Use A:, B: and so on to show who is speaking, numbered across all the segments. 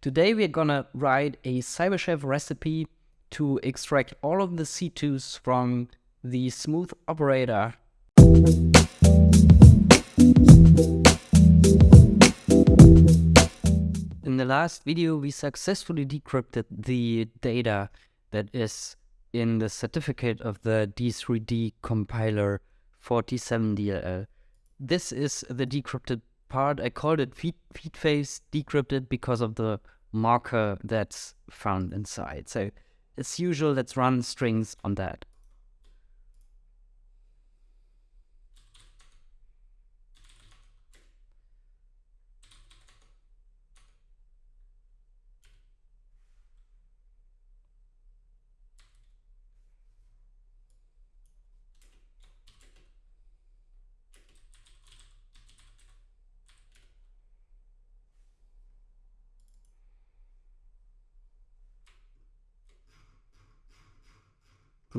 A: Today we're gonna write a CyberChef recipe to extract all of the C2s from the smooth operator. In the last video, we successfully decrypted the data that is in the certificate of the D3D compiler 47DLL. This is the decrypted part. I called it feed, Feedface decrypted because of the marker that's found inside. So as usual, let's run strings on that.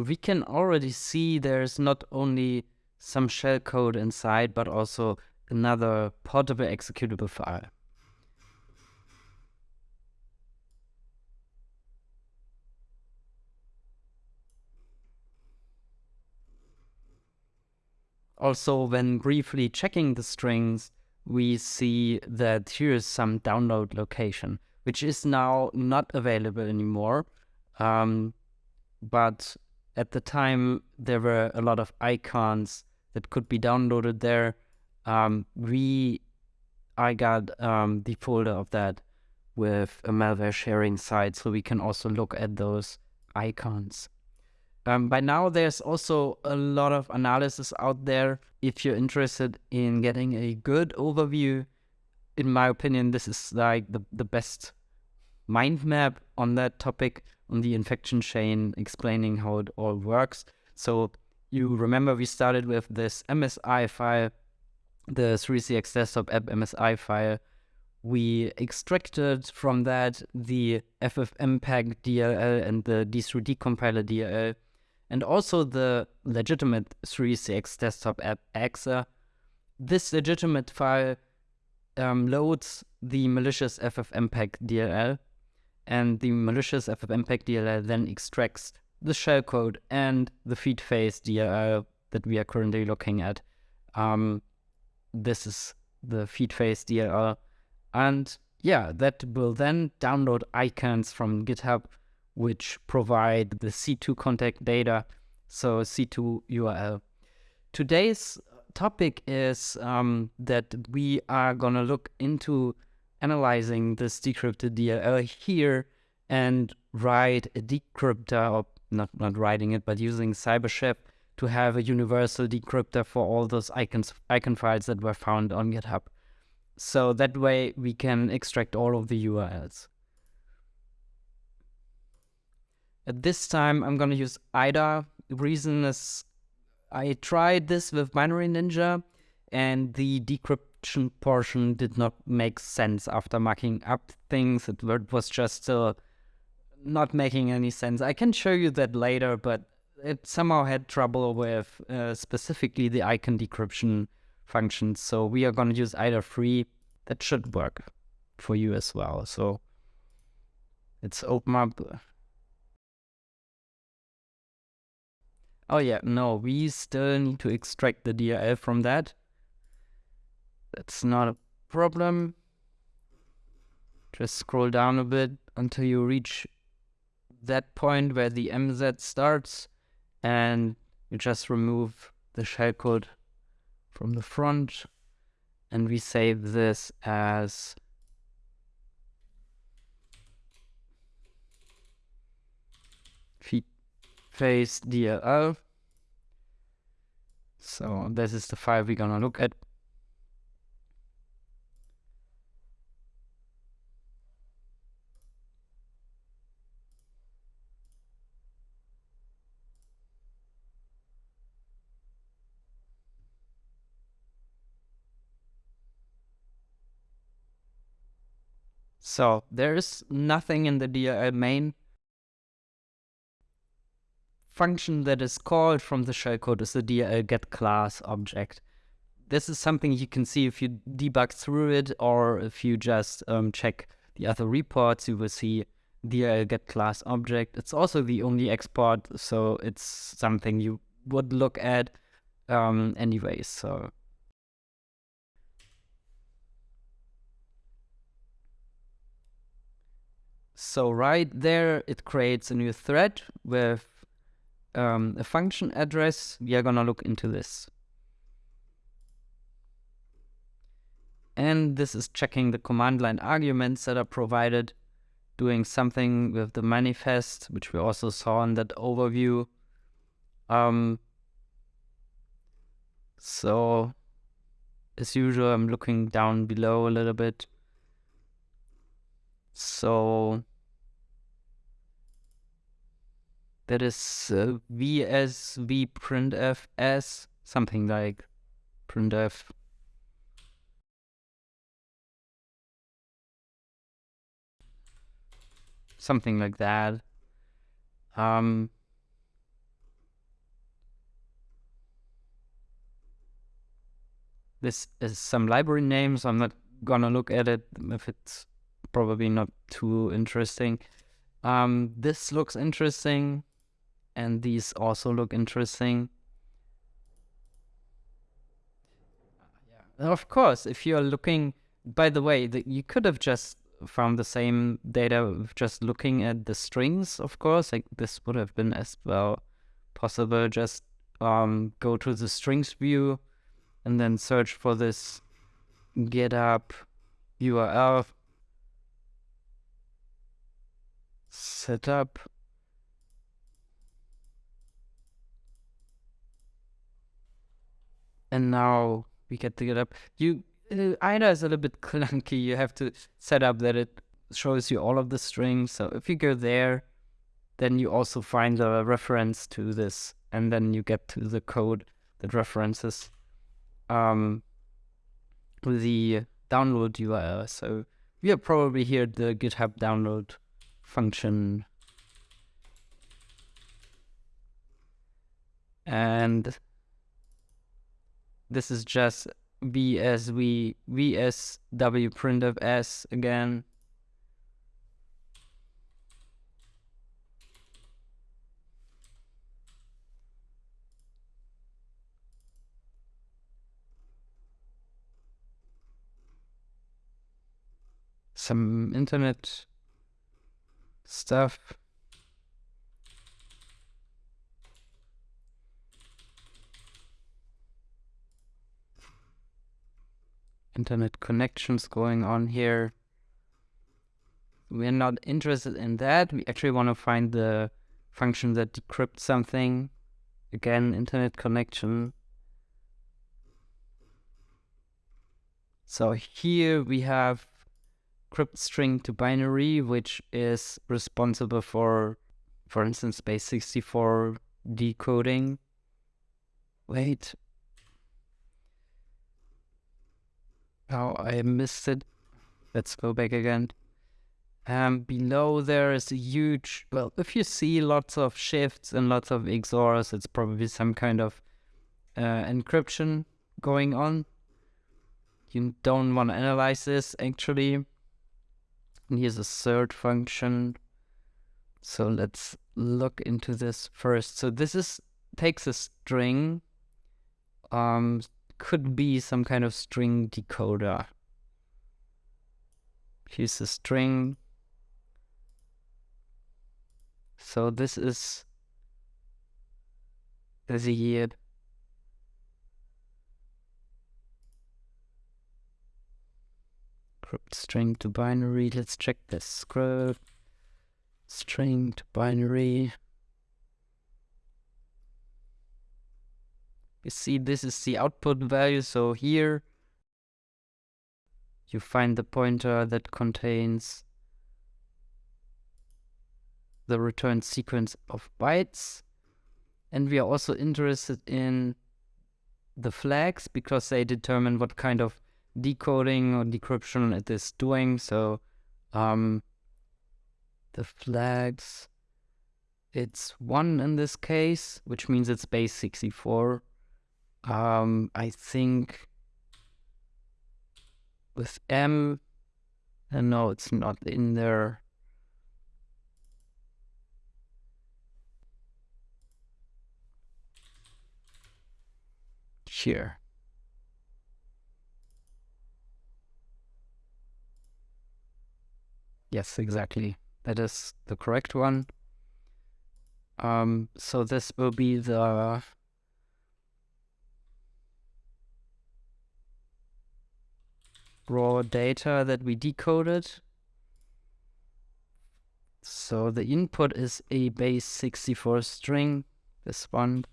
A: We can already see there's not only some shellcode inside, but also another portable executable file. Also, when briefly checking the strings, we see that here is some download location, which is now not available anymore. Um, but at the time there were a lot of icons that could be downloaded there. Um, we, I got um, the folder of that with a malware sharing site, so we can also look at those icons. Um, by now, there's also a lot of analysis out there. If you're interested in getting a good overview, in my opinion, this is like the, the best mind map on that topic on the infection chain explaining how it all works. So you remember we started with this MSI file, the 3CX desktop app MSI file. We extracted from that the FFmpeg DLL and the D3D compiler DLL, and also the legitimate 3CX desktop app EXE. This legitimate file um, loads the malicious FFmpeg DLL and the malicious FFmpeg DLL then extracts the shellcode and the Feedface DLL that we are currently looking at. Um, this is the Feedface DLL. And yeah, that will then download icons from GitHub, which provide the C2 contact data, so C2 URL. Today's topic is um, that we are going to look into analyzing this decrypted DLL here and write a decryptor, or not, not writing it, but using CyberChef to have a universal decryptor for all those icons, icon files that were found on GitHub. So that way we can extract all of the URLs. At this time, I'm going to use IDA. The reason is I tried this with Binary Ninja and the decrypt portion did not make sense after mucking up things. It was just uh, not making any sense. I can show you that later, but it somehow had trouble with uh, specifically the icon decryption function. So we are going to use IDA free. That should work for you as well. So let's open up. Oh yeah, no, we still need to extract the DLL from that. That's not a problem. Just scroll down a bit until you reach that point where the MZ starts and you just remove the shellcode from the front and we save this as phase DLL. So this is the file we're gonna look at. So there is nothing in the DLL main function that is called from the shellcode is the DLL get class object. This is something you can see if you debug through it or if you just um, check the other reports, you will see DLL get class object. It's also the only export, so it's something you would look at um, anyways. So So right there, it creates a new thread with um, a function address. We are gonna look into this. And this is checking the command line arguments that are provided, doing something with the manifest, which we also saw in that overview. Um, so as usual, I'm looking down below a little bit. So that is uh, VSV printf s something like printf something like that. Um, this is some library name, so I'm not gonna look at it if it's probably not too interesting. Um, this looks interesting, and these also look interesting. Yeah. Of course, if you're looking, by the way, the, you could have just from the same data just looking at the strings, of course, like this would have been as well possible. Just um, go to the strings view and then search for this GitHub URL setup. And now we get to GitHub. You uh, IDA is a little bit clunky. You have to set up that it shows you all of the strings. So if you go there, then you also find a reference to this, and then you get to the code that references um, the download URL. So we are probably here the GitHub download function. And this is just VSV VSW printf s again. Some internet stuff. internet connections going on here. We're not interested in that. We actually want to find the function that decrypts something. Again, internet connection. So here we have crypt string to binary, which is responsible for, for instance, base 64 decoding. Wait, Oh, I missed it. Let's go back again. Um, below there is a huge, well, if you see lots of shifts and lots of XORs, it's probably some kind of uh, encryption going on. You don't want to analyze this actually. And here's a third function. So let's look into this first. So this is takes a string, um, could be some kind of string decoder. Here's a string. So this is the crypt string to binary. Let's check this script. String to binary. You see this is the output value. So here you find the pointer that contains the return sequence of bytes. And we are also interested in the flags because they determine what kind of decoding or decryption it is doing. So um, the flags, it's one in this case, which means it's base 64. Um, I think with M, And no, it's not in there. Here. Yes, exactly. That is the correct one. Um, so this will be the raw data that we decoded. So the input is a base 64 string, this one.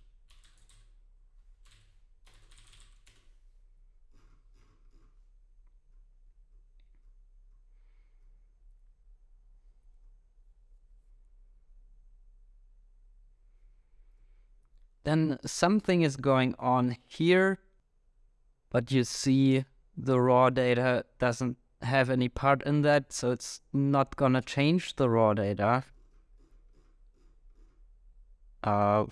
A: Then something is going on here, but you see the raw data doesn't have any part in that, so it's not gonna change the raw data. Uh,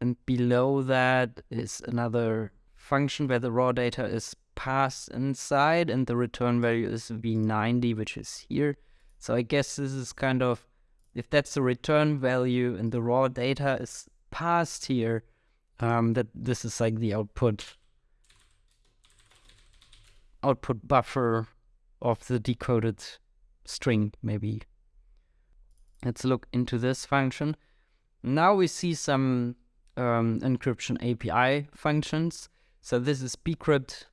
A: and below that is another function where the raw data is passed inside and the return value is v90, which is here. So I guess this is kind of if that's the return value and the raw data is passed here, um, that this is like the output output buffer of the decoded string, maybe. Let's look into this function. Now we see some um, encryption API functions. So this is bcrypt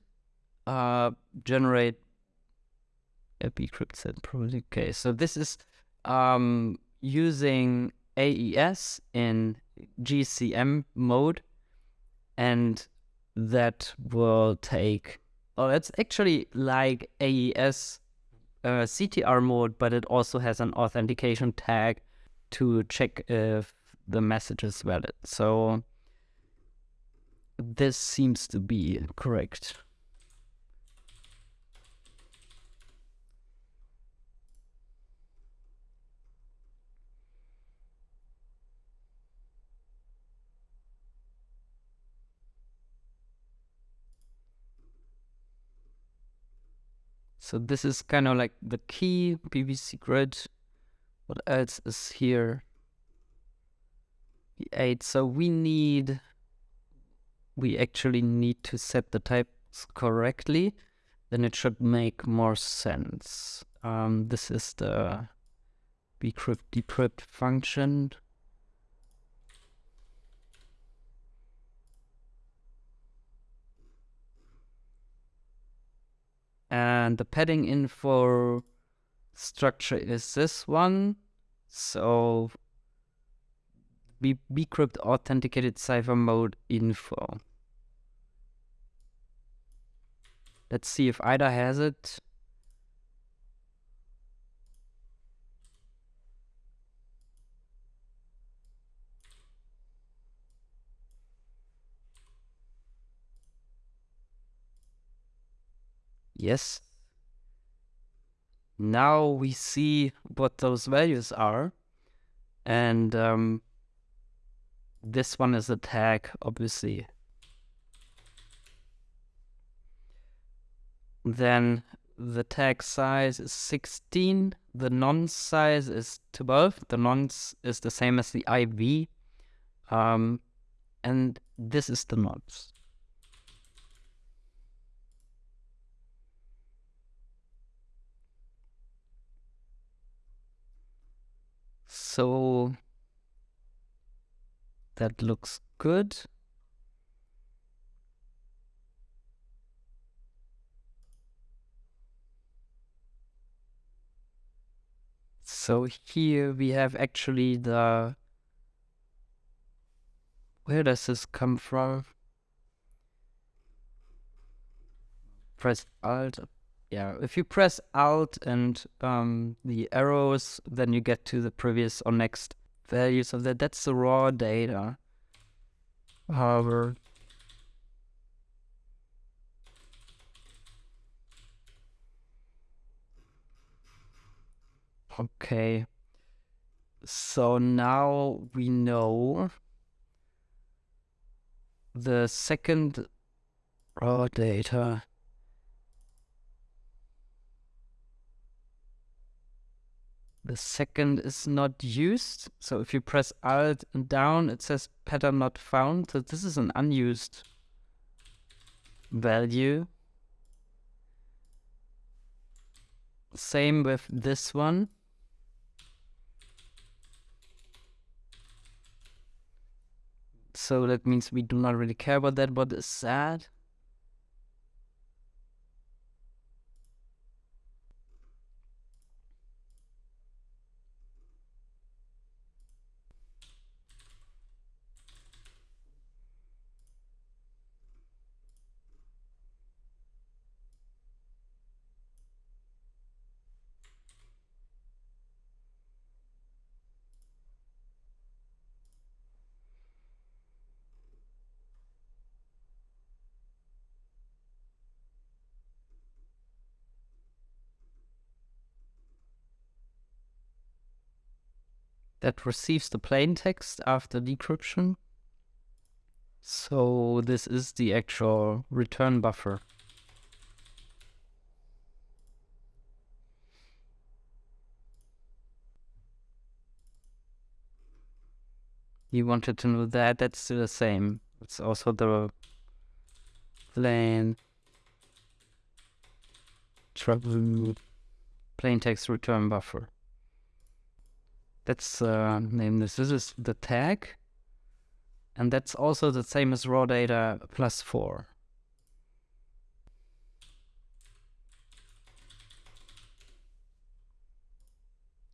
A: uh, generate a bcrypt set probably okay. So this is um, using AES in GCM mode and that will take oh it's actually like AES uh, CTR mode but it also has an authentication tag to check if the message is valid. So this seems to be correct So this is kind of like the key PVC grid. What else is here? The 8. So we need, we actually need to set the types correctly. Then it should make more sense. Um, this is the bcrypt decrypt function. And the padding info structure is this one. So bcrypt authenticated cipher mode info. Let's see if IDA has it. Yes. Now we see what those values are. And um, this one is a tag, obviously. Then the tag size is 16. The nonce size is 12. The nonce is the same as the IV. Um, and this is the nonce. So that looks good. So here we have actually the, where does this come from? Press Alt yeah, if you press Alt and um, the arrows, then you get to the previous or next values of that. That's the raw data. However, okay. So now we know the second raw data the second is not used. So if you press Alt and down, it says pattern not found. So this is an unused value. Same with this one. So that means we do not really care about that. What is sad? That receives the plain text after decryption. So this is the actual return buffer. You wanted to know that, that's still the same. It's also the plain trouble plain text return buffer. Let's uh, name this. This is the tag. And that's also the same as raw data plus 4.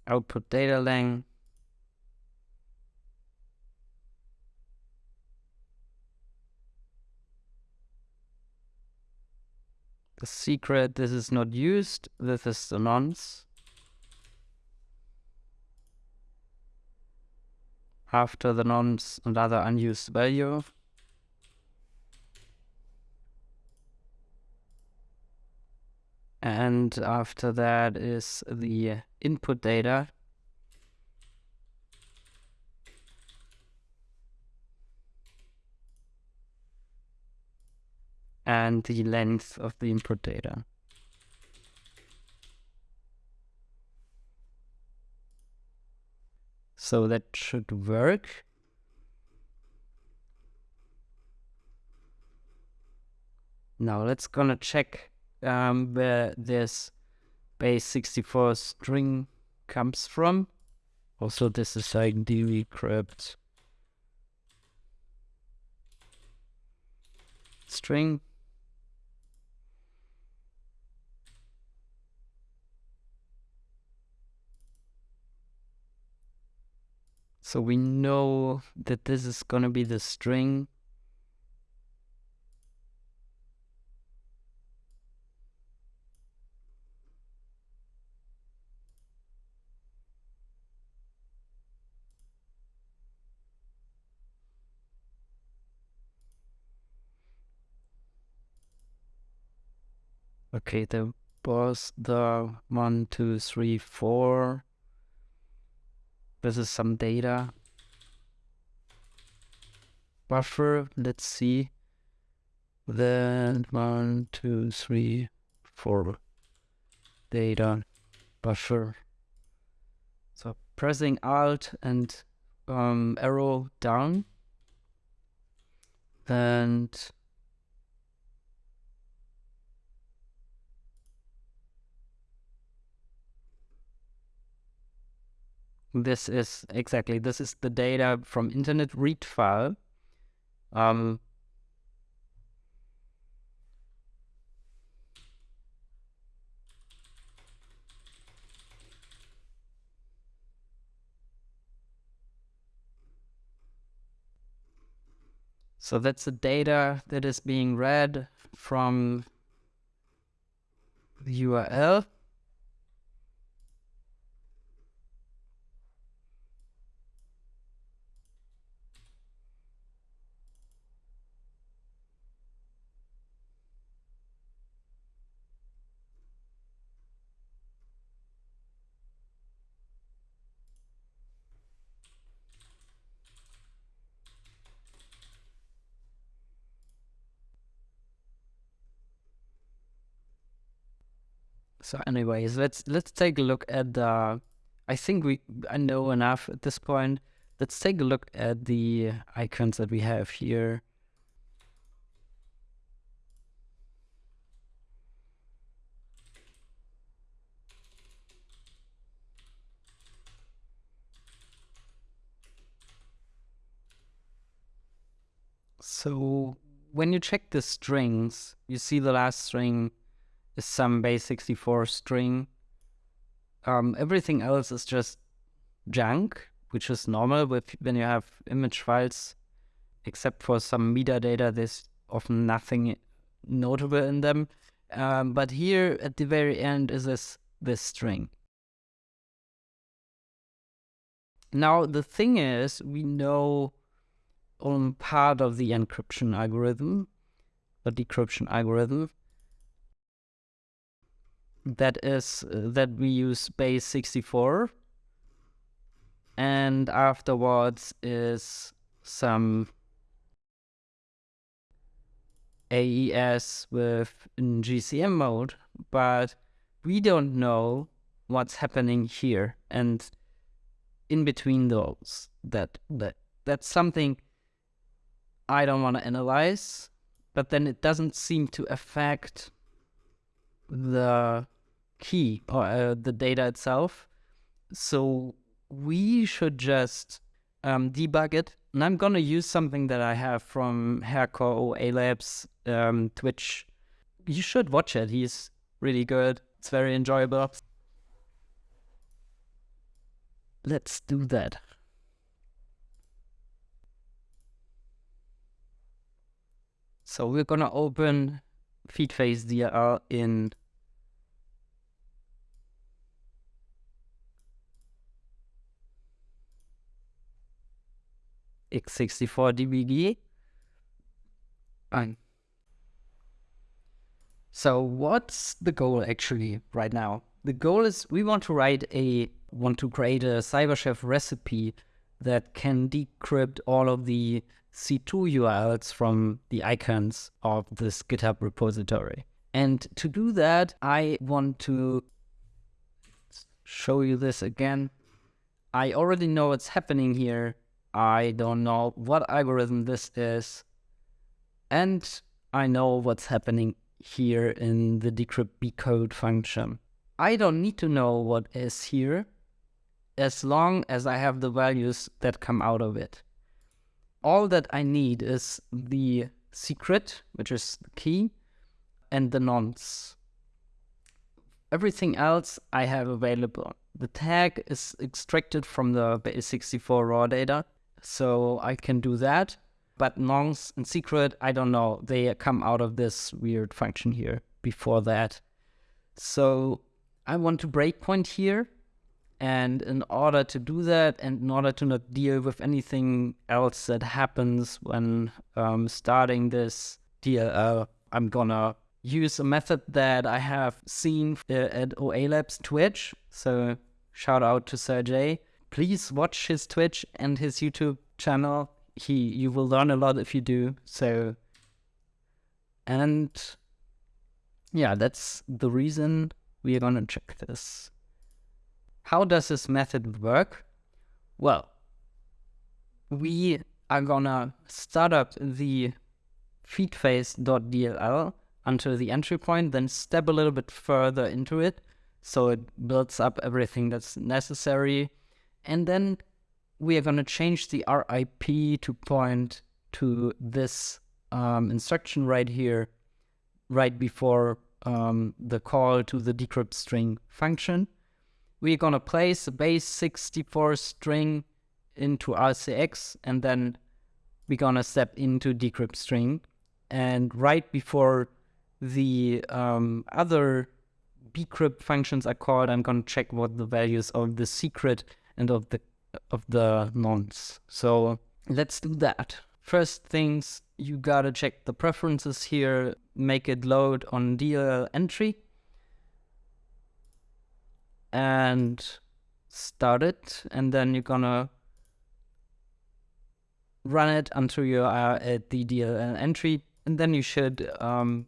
A: Output data length. The secret, this is not used. This is the nonce. After the nonce another unused value. And after that is the input data. And the length of the input data. So that should work. Now let's gonna check um, where this base 64 string comes from. Also, this is like decrypt string. So we know that this is going to be the string. Okay, there was the one, two, three, four. This is some data. Buffer, let's see. Then one, two, three, four. Data buffer. So pressing Alt and um, arrow down. And this is exactly this is the data from internet read file um, So that's the data that is being read from the URL. So anyways, let's let's take a look at the I think we I know enough at this point. Let's take a look at the icons that we have here. So when you check the strings, you see the last string is some base64 string. Um, everything else is just junk, which is normal with when you have image files, except for some metadata, there's often nothing notable in them. Um, but here at the very end is this, this string. Now the thing is, we know on part of the encryption algorithm, the decryption algorithm. That is uh, that we use base 64 and afterwards is some AES with GCM mode, but we don't know what's happening here and in between those. That that that's something I don't want to analyze, but then it doesn't seem to affect the key or uh, the data itself. So we should just um, debug it. And I'm going to use something that I have from Herco A Labs um, Twitch. You should watch it. He's really good. It's very enjoyable. Let's do that. So we're gonna open Feedface DLL in x64 DBG. Fine. So what's the goal actually right now? The goal is we want to write a, want to create a CyberChef recipe that can decrypt all of the C2 URLs from the icons of this GitHub repository. And to do that, I want to show you this again. I already know what's happening here. I don't know what algorithm this is. And I know what's happening here in the decrypt bcode function. I don't need to know what is here as long as I have the values that come out of it all that I need is the secret, which is the key, and the nonce. Everything else I have available. The tag is extracted from the base64 raw data, so I can do that. But nonce and secret, I don't know. They come out of this weird function here before that. So I want to breakpoint here and in order to do that, and in order to not deal with anything else that happens when um, starting this DLL, I'm gonna use a method that I have seen at OA Labs Twitch. So shout out to Sergey. Please watch his Twitch and his YouTube channel. He, you will learn a lot if you do. So, and yeah, that's the reason we are gonna check this. How does this method work? Well, we are gonna start up the feedface.dll until the entry point, then step a little bit further into it so it builds up everything that's necessary. And then we are to change the RIP to point to this um, instruction right here, right before um, the call to the decrypt string function we're going to place a base 64 string into RCX and then we're going to step into decrypt string. And right before the um, other bcrypt functions are called, I'm going to check what the values of the secret and of the of the nonce. So let's do that. First things, you gotta check the preferences here, make it load on DLL entry and start it and then you're gonna run it until you are at the DLL entry and then you should um,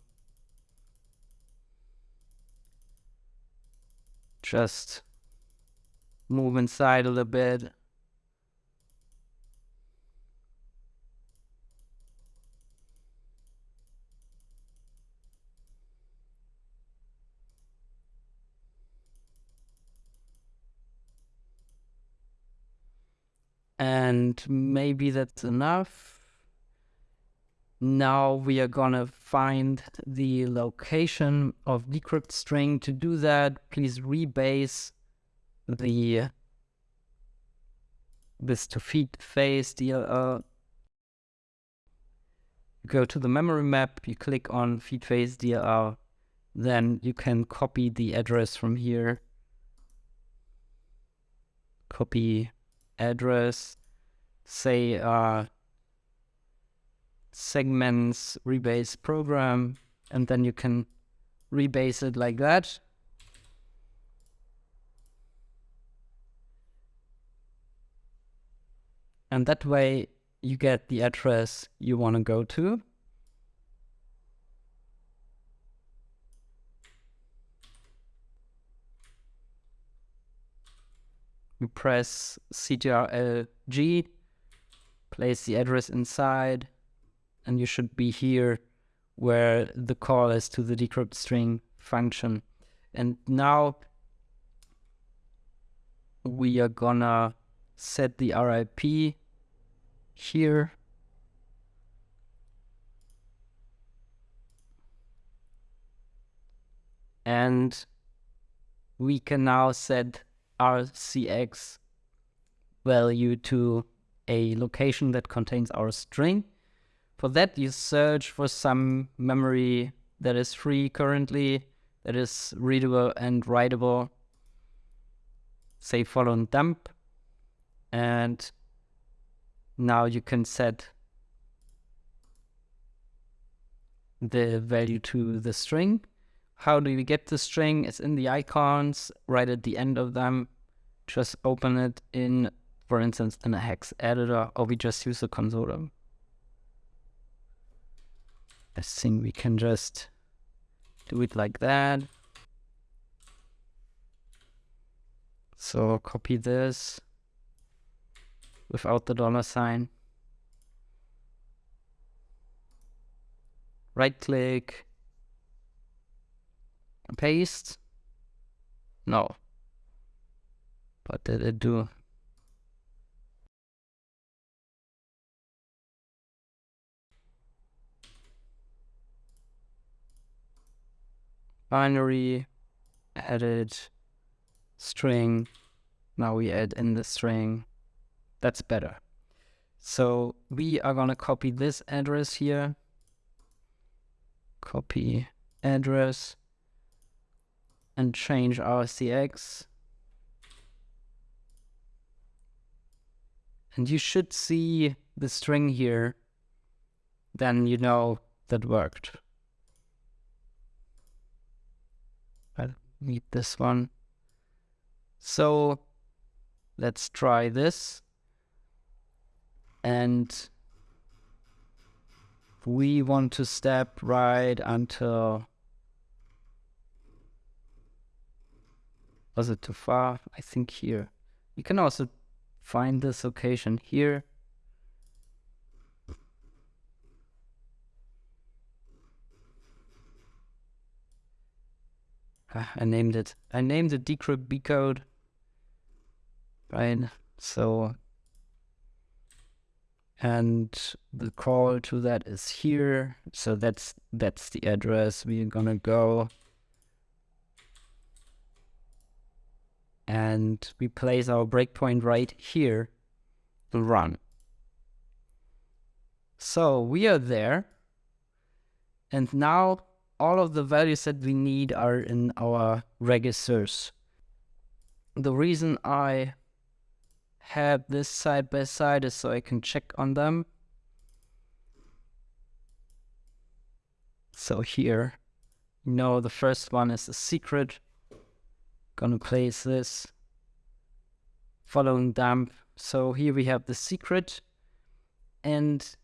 A: just move inside a little bit. And maybe that's enough. Now we are gonna find the location of decrypt string. To do that, please rebase the this to Feedface DLL. You uh, go to the memory map, you click on Feedface DLL, uh, then you can copy the address from here. Copy address, say uh, segments rebase program, and then you can rebase it like that. And that way you get the address you want to go to. We press CTRL-G, place the address inside, and you should be here where the call is to the decrypt string function. And now we are gonna set the RIP here. And we can now set RCX value to a location that contains our string. For that, you search for some memory that is free currently, that is readable and writable. Say follow and dump. And now you can set the value to the string. How do we get the string? It's in the icons right at the end of them. Just open it in, for instance, in a hex editor, or we just use the console. I think we can just do it like that. So copy this without the dollar sign. Right click, paste. No. What did it do? binary, edit, string. Now we add in the string. That's better. So we are gonna copy this address here. Copy address and change RCX. And you should see the string here. Then you know that worked. I'll need this one. So let's try this. And we want to step right until was it too far? I think here. You can also find this location here. Ah, I named it. I named it decrypt B code. Right. So, and the call to that is here. So that's that's the address we're gonna go. And we place our breakpoint right here to run. So we are there. And now all of the values that we need are in our registers. The reason I have this side by side is so I can check on them. So here, you know, the first one is a secret. Gonna place this following dump. So here we have the secret and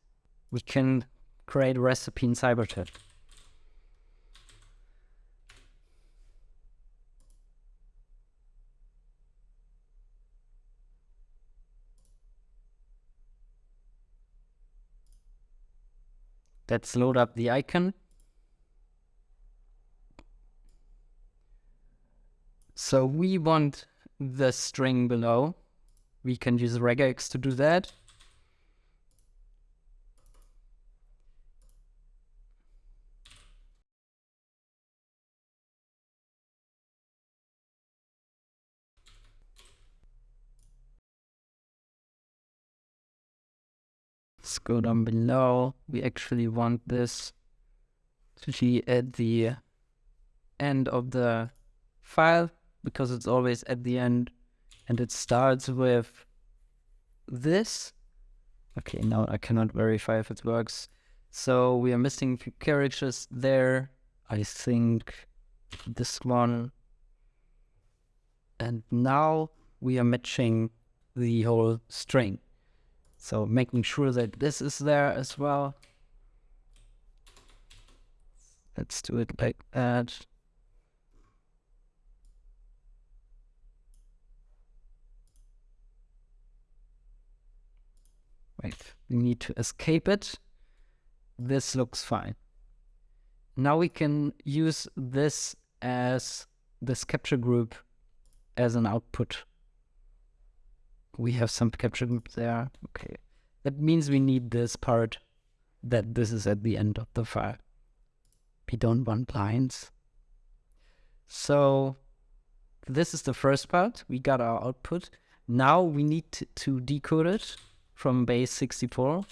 A: we can create a recipe in CyberChef. Let's load up the icon. So we want the string below. We can use regex to do that. Let's go down below. We actually want this to be at the end of the file because it's always at the end and it starts with this. Okay, now I cannot verify if it works. So we are missing a few characters there. I think this one. And now we are matching the whole string. So making sure that this is there as well. Let's do it like that. Wait, we need to escape it. This looks fine. Now we can use this as this capture group as an output. We have some capture group there. Okay. That means we need this part that this is at the end of the file. We don't want lines. So this is the first part. We got our output. Now we need to, to decode it from base 64.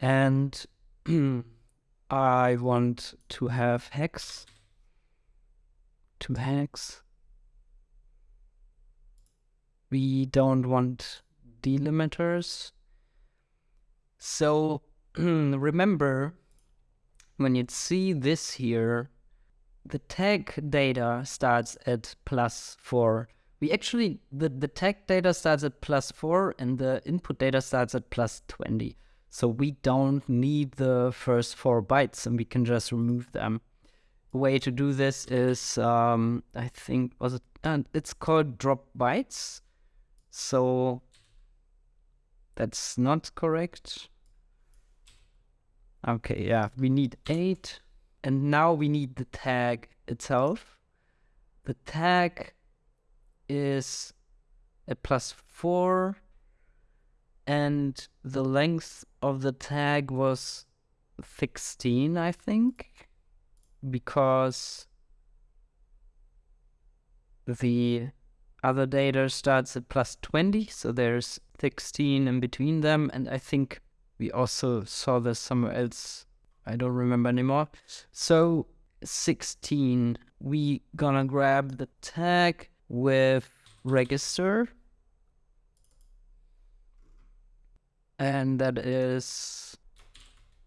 A: And I want to have hex to hex. We don't want delimiters. So remember, when you see this here, the tag data starts at plus 4 we actually, the, the tag data starts at plus 4 and the input data starts at plus 20. So we don't need the first four bytes and we can just remove them. The way to do this is, um, I think, was it, and it's called drop bytes. So that's not correct. Okay, yeah, we need eight. And now we need the tag itself. The tag is a plus 4 and the length of the tag was 16 I think because the other data starts at plus 20 so there's 16 in between them and I think we also saw this somewhere else. I don't remember anymore. So 16 we gonna grab the tag with register. And that is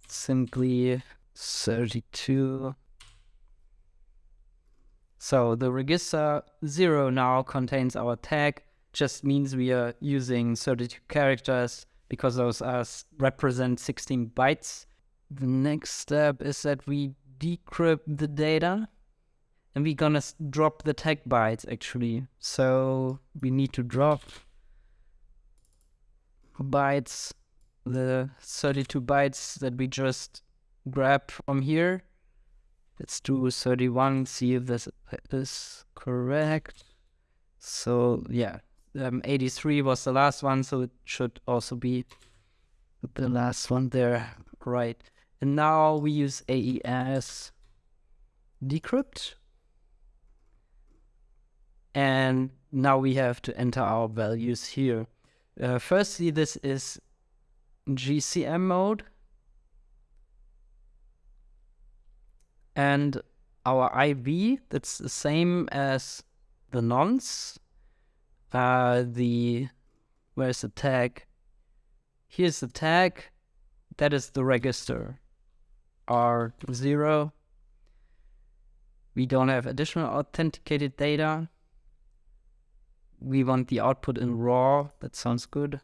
A: simply 32. So the register 0 now contains our tag, just means we are using 32 characters because those are represent 16 bytes. The next step is that we decrypt the data and we're gonna drop the tag bytes actually. So we need to drop bytes, the 32 bytes that we just grabbed from here. Let's do 31, see if this is correct. So yeah, um, 83 was the last one, so it should also be the last one there, right? And now we use AES decrypt and now we have to enter our values here. Uh, firstly, this is GCM mode. And our IV, that's the same as the nonce. Uh, the, where's the tag? Here's the tag. That is the register. R0. We don't have additional authenticated data we want the output in raw. That sounds good.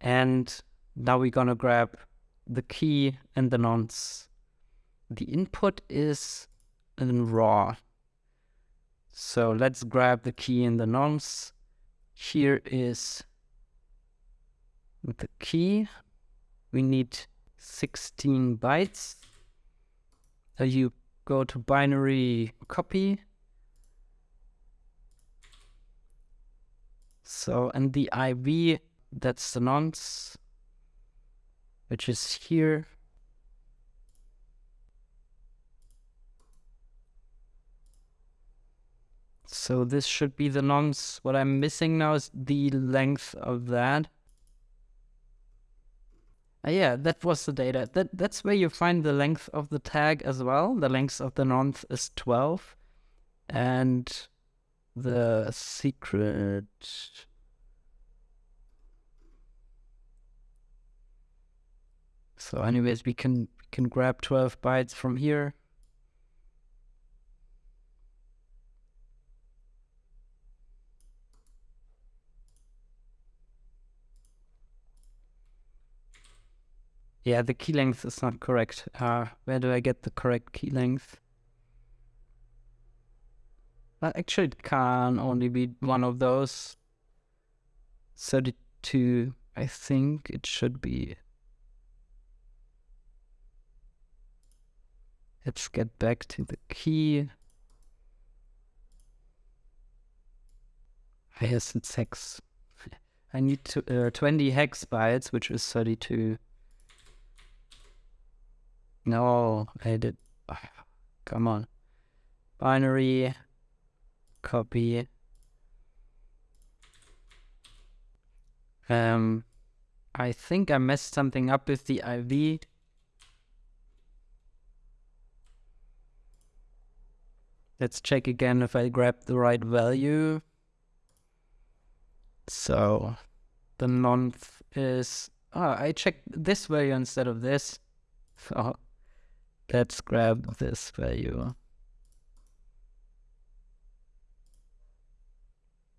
A: And now we're gonna grab the key and the nonce. The input is in raw. So let's grab the key and the nonce. Here is the key. we need 16 bytes. Uh, you go to binary copy. So, and the IV, that's the nonce, which is here. So this should be the nonce. What I'm missing now is the length of that. Uh, yeah, that was the data. That That's where you find the length of the tag as well. The length of the nonce is 12. And the secret... So anyways, we can, can grab 12 bytes from here. Yeah, the key length is not correct. Uh, where do I get the correct key length? Actually, it can only be one of those. 32, I think it should be. Let's get back to the key. I Yes, it's hex. I need to, uh, 20 hex bytes, which is 32. No, I did. come on. Binary, copy. Um, I think I messed something up with the IV. Let's check again if I grab the right value. So the nonce is, oh, I checked this value instead of this. So Let's grab this value.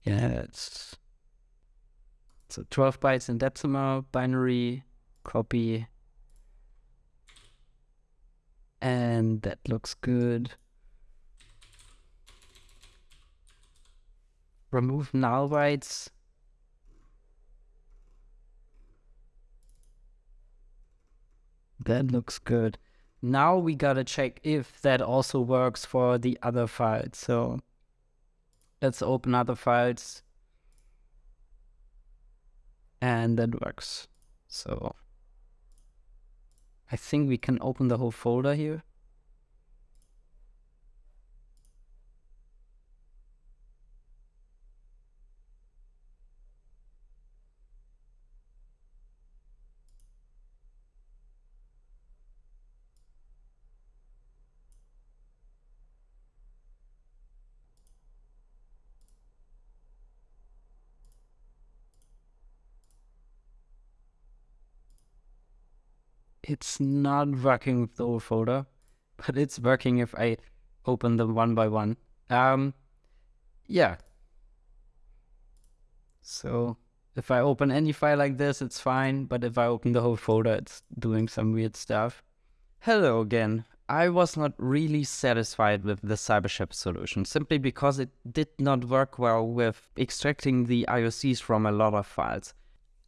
A: Yeah, it's so 12 bytes in decimal, binary, copy. And that looks good. Remove null bytes. That looks good. Now we gotta check if that also works for the other file. So let's open other files. And that works. So I think we can open the whole folder here. It's not working with the whole folder, but it's working if I open them one by one. Um, yeah. So if I open any file like this, it's fine. But if I open the whole folder, it's doing some weird stuff. Hello again. I was not really satisfied with the CyberChef solution simply because it did not work well with extracting the IOCs from a lot of files.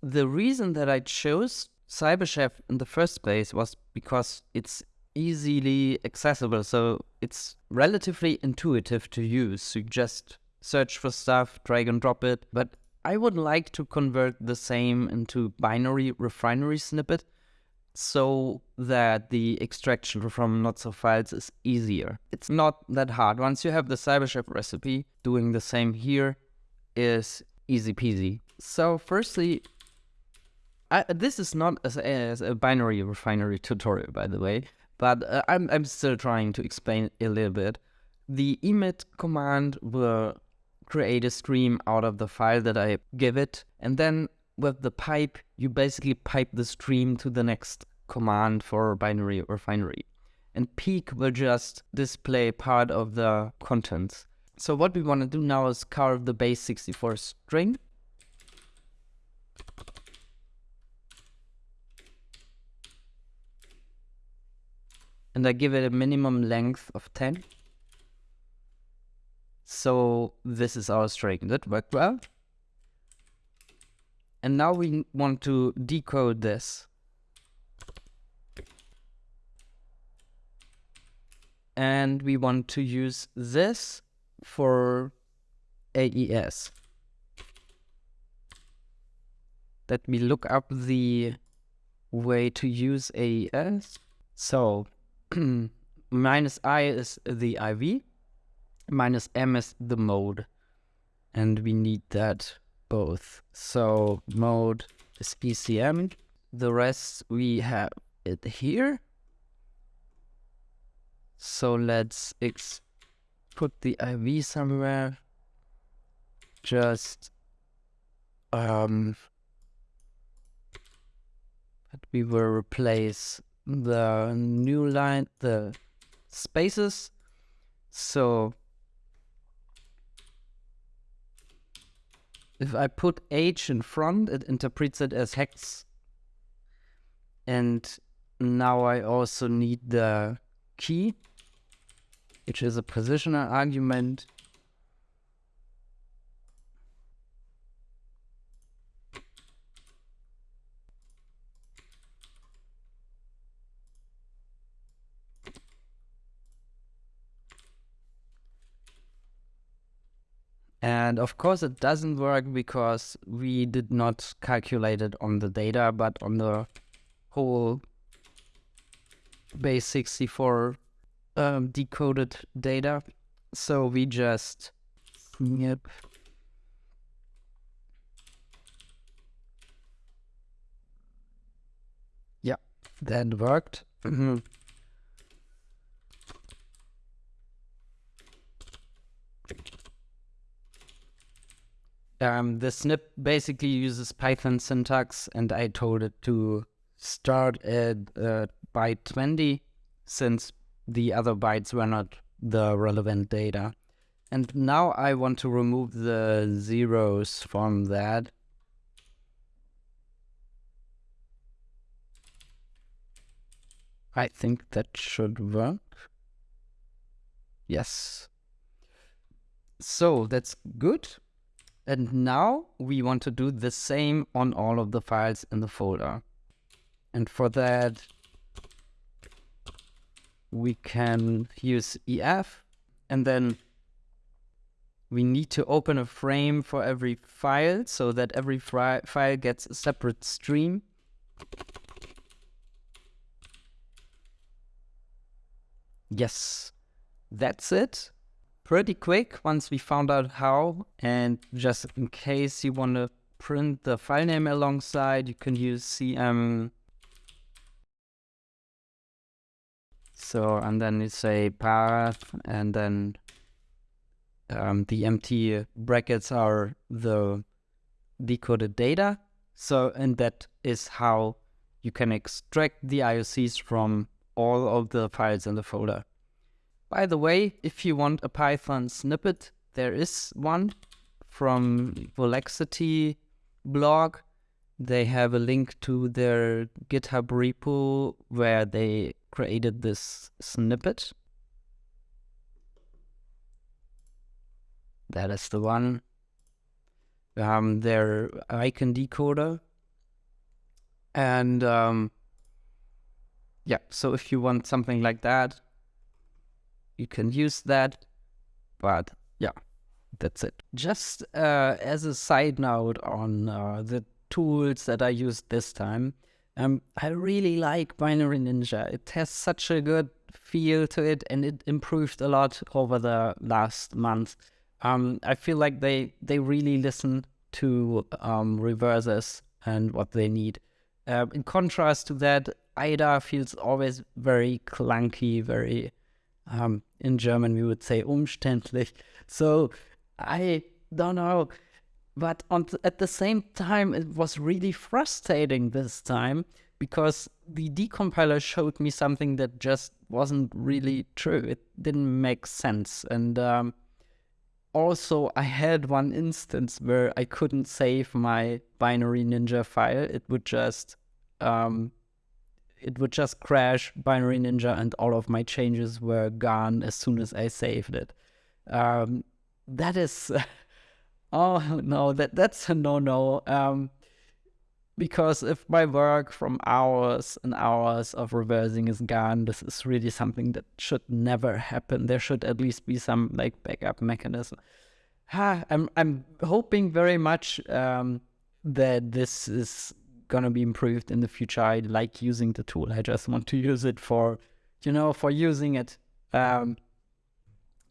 A: The reason that I chose CyberChef in the first place was because it's easily accessible. So it's relatively intuitive to use. You just search for stuff, drag and drop it. But I would like to convert the same into binary refinery snippet so that the extraction from lots of files is easier. It's not that hard. Once you have the CyberChef recipe, doing the same here is easy peasy. So firstly, I, this is not as, a binary refinery tutorial, by the way, but uh, I'm, I'm still trying to explain a little bit. The emit command will create a stream out of the file that I give it, and then with the pipe, you basically pipe the stream to the next command for binary refinery. And peek will just display part of the contents. So what we want to do now is carve the base64 string and I give it a minimum length of 10. So this is our string. That worked well. And now we want to decode this. And we want to use this for AES. Let me look up the way to use AES. So minus I is the IV, minus M is the mode. And we need that both. So mode is GCM. The rest we have it here. So let's put the IV somewhere. Just um we will replace the new line, the spaces. So if I put H in front, it interprets it as hex. And now I also need the key, which is a positional argument. And of course it doesn't work because we did not calculate it on the data, but on the whole base 64 um, decoded data. So we just snip Yeah, that worked. Um, the snip basically uses Python syntax, and I told it to start at uh, byte 20 since the other bytes were not the relevant data. And now I want to remove the zeros from that. I think that should work. Yes. So that's good. And now we want to do the same on all of the files in the folder. And for that, we can use EF and then we need to open a frame for every file so that every file gets a separate stream. Yes, that's it pretty quick once we found out how. And just in case you want to print the file name alongside, you can use cm. So, and then you say path, and then um, the empty brackets are the decoded data. So, and that is how you can extract the IOCs from all of the files in the folder. By the way, if you want a Python snippet, there is one from Volexity blog. They have a link to their GitHub repo where they created this snippet. That is the one. Um, their icon decoder. And um, yeah, so if you want something like that, you can use that. But yeah, that's it. Just uh, as a side note on uh, the tools that I used this time, um, I really like Binary Ninja. It has such a good feel to it and it improved a lot over the last month. Um, I feel like they, they really listen to um, reversers and what they need. Uh, in contrast to that, IDA feels always very clunky, very um, in German, we would say umständlich. So I don't know. But th at the same time, it was really frustrating this time because the decompiler showed me something that just wasn't really true. It didn't make sense. And um, also, I had one instance where I couldn't save my binary ninja file. It would just um, it would just crash binary ninja and all of my changes were gone as soon as I saved it. Um, that is, oh no, that that's a no no. Um, because if my work from hours and hours of reversing is gone, this is really something that should never happen. There should at least be some like backup mechanism. I'm I'm hoping very much um, that this is gonna be improved in the future. I like using the tool. I just want to use it for, you know, for using it. Um,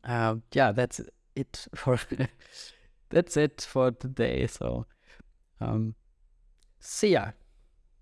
A: uh, yeah, that's it for that's it for today. So, um, see ya.